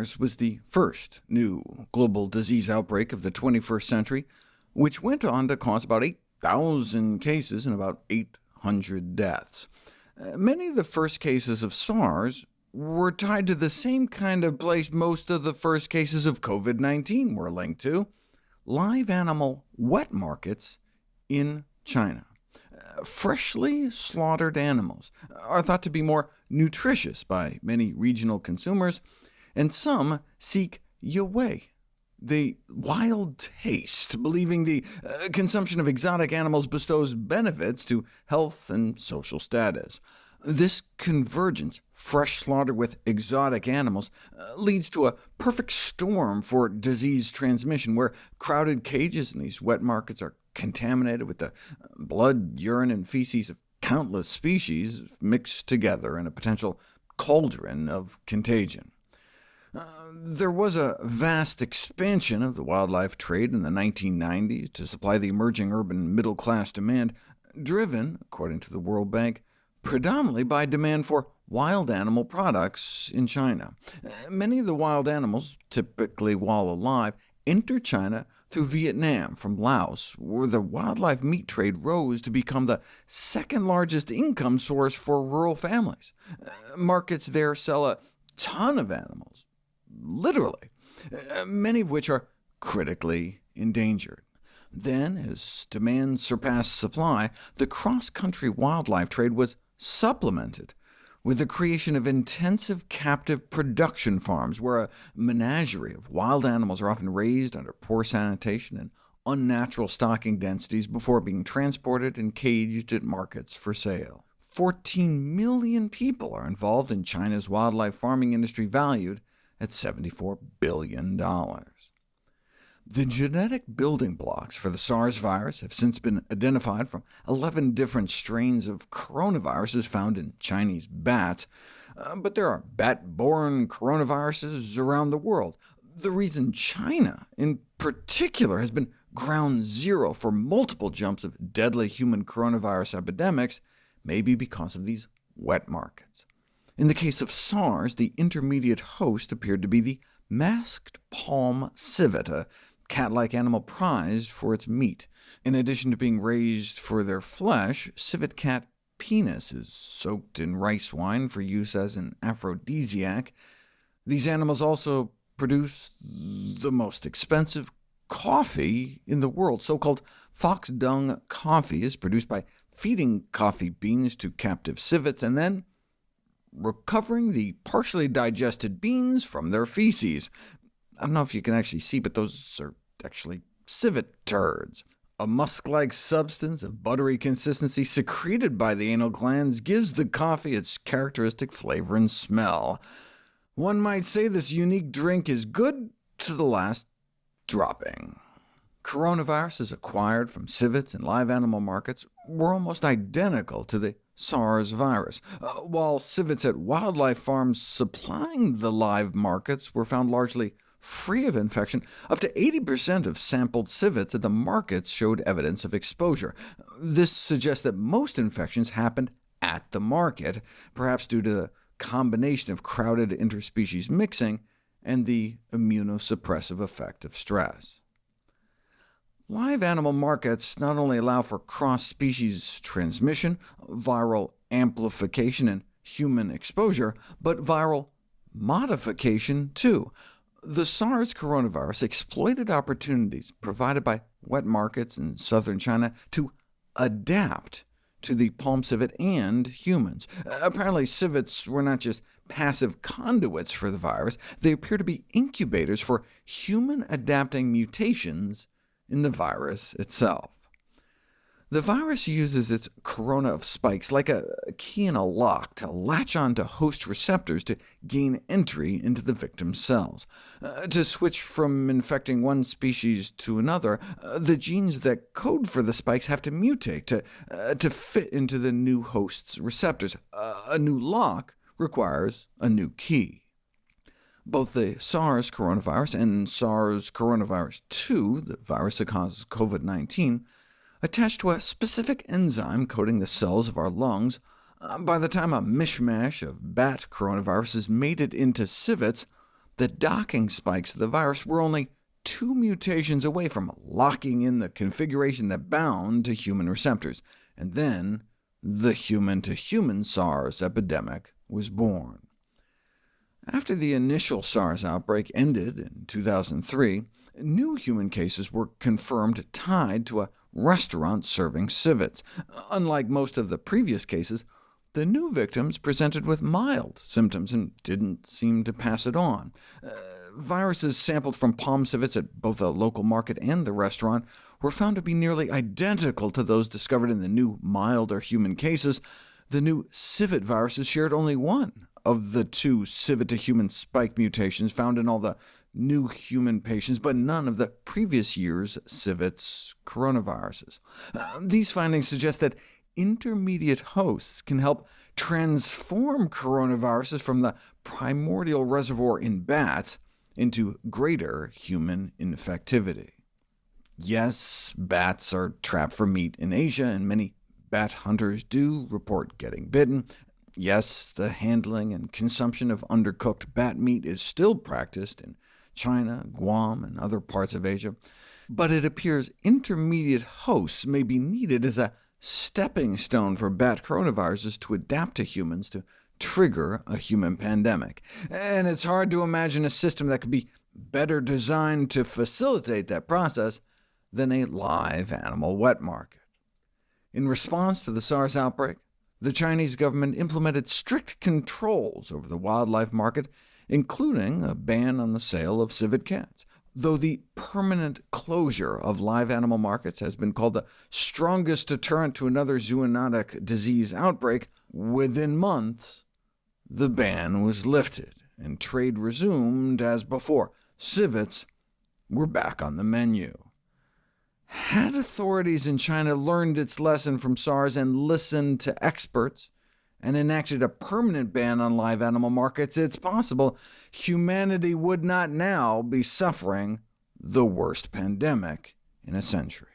SARS was the first new global disease outbreak of the 21st century, which went on to cause about 8,000 cases and about 800 deaths. Uh, many of the first cases of SARS were tied to the same kind of place most of the first cases of COVID-19 were linked to, live animal wet markets in China. Uh, freshly slaughtered animals are thought to be more nutritious by many regional consumers, and some seek yue, the wild taste, believing the uh, consumption of exotic animals bestows benefits to health and social status. This convergence, fresh slaughter with exotic animals, uh, leads to a perfect storm for disease transmission, where crowded cages in these wet markets are contaminated with the uh, blood, urine, and feces of countless species mixed together in a potential cauldron of contagion. Uh, there was a vast expansion of the wildlife trade in the 1990s to supply the emerging urban middle-class demand, driven, according to the World Bank, predominantly by demand for wild animal products in China. Uh, many of the wild animals, typically while alive, enter China through Vietnam from Laos, where the wildlife meat trade rose to become the second largest income source for rural families. Uh, markets there sell a ton of animals, literally, uh, many of which are critically endangered. Then, as demand surpassed supply, the cross-country wildlife trade was supplemented with the creation of intensive captive production farms, where a menagerie of wild animals are often raised under poor sanitation and unnatural stocking densities before being transported and caged at markets for sale. 14 million people are involved in China's wildlife farming industry, valued at $74 billion. The genetic building blocks for the SARS virus have since been identified from 11 different strains of coronaviruses found in Chinese bats, uh, but there are bat-borne coronaviruses around the world. The reason China, in particular, has been ground zero for multiple jumps of deadly human coronavirus epidemics may be because of these wet markets. In the case of SARS, the intermediate host appeared to be the masked palm civet, a cat-like animal prized for its meat. In addition to being raised for their flesh, civet cat penis is soaked in rice wine for use as an aphrodisiac. These animals also produce the most expensive coffee in the world. So-called fox dung coffee is produced by feeding coffee beans to captive civets, and then recovering the partially digested beans from their feces. I don't know if you can actually see, but those are actually civet turds. A musk-like substance of buttery consistency secreted by the anal glands gives the coffee its characteristic flavor and smell. One might say this unique drink is good to the last dropping. Coronavirus is acquired from civets and live animal markets were almost identical to the SARS virus, uh, while civets at wildlife farms supplying the live markets were found largely free of infection, up to 80% of sampled civets at the markets showed evidence of exposure. This suggests that most infections happened at the market, perhaps due to the combination of crowded interspecies mixing and the immunosuppressive effect of stress. Live animal markets not only allow for cross-species transmission, viral amplification, and human exposure, but viral modification too. The SARS coronavirus exploited opportunities provided by wet markets in southern China to adapt to the palm civet and humans. Apparently, civets were not just passive conduits for the virus, they appear to be incubators for human-adapting mutations in the virus itself. The virus uses its corona of spikes like a key in a lock to latch on to host receptors to gain entry into the victim's cells. Uh, to switch from infecting one species to another, uh, the genes that code for the spikes have to mutate to, uh, to fit into the new host's receptors. Uh, a new lock requires a new key. Both the SARS coronavirus and SARS coronavirus 2, the virus that causes COVID-19, attached to a specific enzyme coating the cells of our lungs. Uh, by the time a mishmash of bat coronaviruses made it into civets, the docking spikes of the virus were only two mutations away from locking in the configuration that bound to human receptors, and then the human-to-human -human SARS epidemic was born. After the initial SARS outbreak ended in 2003, new human cases were confirmed tied to a restaurant serving civets. Unlike most of the previous cases, the new victims presented with mild symptoms and didn't seem to pass it on. Uh, viruses sampled from palm civets at both a local market and the restaurant were found to be nearly identical to those discovered in the new milder human cases. The new civet viruses shared only one of the two civet-to-human spike mutations found in all the new human patients, but none of the previous year's civets coronaviruses. Uh, these findings suggest that intermediate hosts can help transform coronaviruses from the primordial reservoir in bats into greater human infectivity. Yes, bats are trapped for meat in Asia, and many bat hunters do report getting bitten. Yes, the handling and consumption of undercooked bat meat is still practiced in China, Guam, and other parts of Asia, but it appears intermediate hosts may be needed as a stepping stone for bat coronaviruses to adapt to humans to trigger a human pandemic. And it's hard to imagine a system that could be better designed to facilitate that process than a live animal wet market. In response to the SARS outbreak, the Chinese government implemented strict controls over the wildlife market, including a ban on the sale of civet cats though the permanent closure of live animal markets has been called the strongest deterrent to another zoonotic disease outbreak, within months the ban was lifted, and trade resumed as before. Civets were back on the menu. Had authorities in China learned its lesson from SARS and listened to experts, and enacted a permanent ban on live animal markets, it's possible humanity would not now be suffering the worst pandemic in a century.